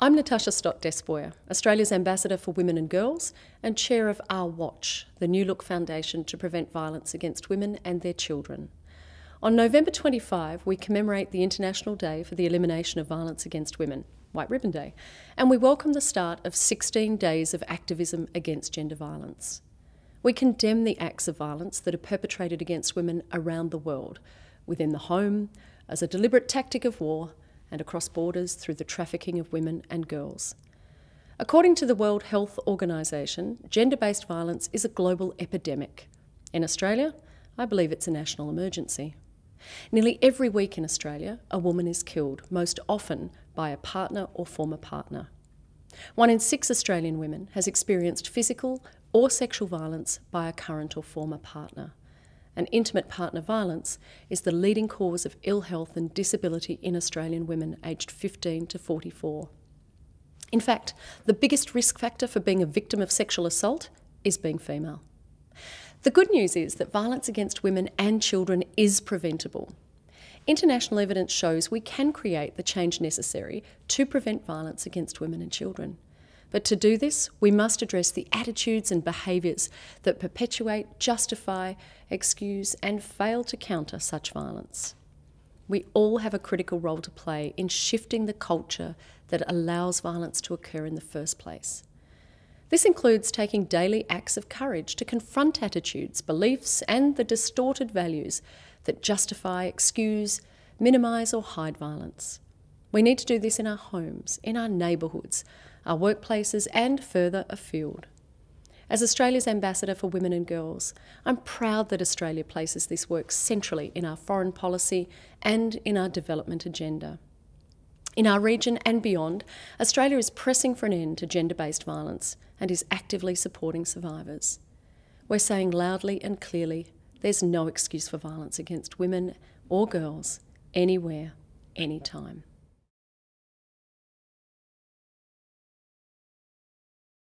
I'm Natasha Stott Despoja, Australia's Ambassador for Women and Girls and Chair of Our Watch, the New Look Foundation to prevent violence against women and their children. On November 25, we commemorate the International Day for the Elimination of Violence Against Women, White Ribbon Day, and we welcome the start of 16 days of activism against gender violence. We condemn the acts of violence that are perpetrated against women around the world, within the home, as a deliberate tactic of war, and across borders through the trafficking of women and girls. According to the World Health Organization, gender based violence is a global epidemic. In Australia, I believe it's a national emergency. Nearly every week in Australia, a woman is killed, most often by a partner or former partner. One in six Australian women has experienced physical or sexual violence by a current or former partner. And intimate partner violence is the leading cause of ill health and disability in Australian women aged 15 to 44. In fact, the biggest risk factor for being a victim of sexual assault is being female. The good news is that violence against women and children is preventable. International evidence shows we can create the change necessary to prevent violence against women and children. But to do this, we must address the attitudes and behaviours that perpetuate, justify, excuse, and fail to counter such violence. We all have a critical role to play in shifting the culture that allows violence to occur in the first place. This includes taking daily acts of courage to confront attitudes, beliefs, and the distorted values that justify, excuse, minimise, or hide violence. We need to do this in our homes, in our neighbourhoods, our workplaces, and further afield. As Australia's Ambassador for Women and Girls, I'm proud that Australia places this work centrally in our foreign policy and in our development agenda. In our region and beyond, Australia is pressing for an end to gender based violence and is actively supporting survivors. We're saying loudly and clearly there's no excuse for violence against women or girls, anywhere, anytime.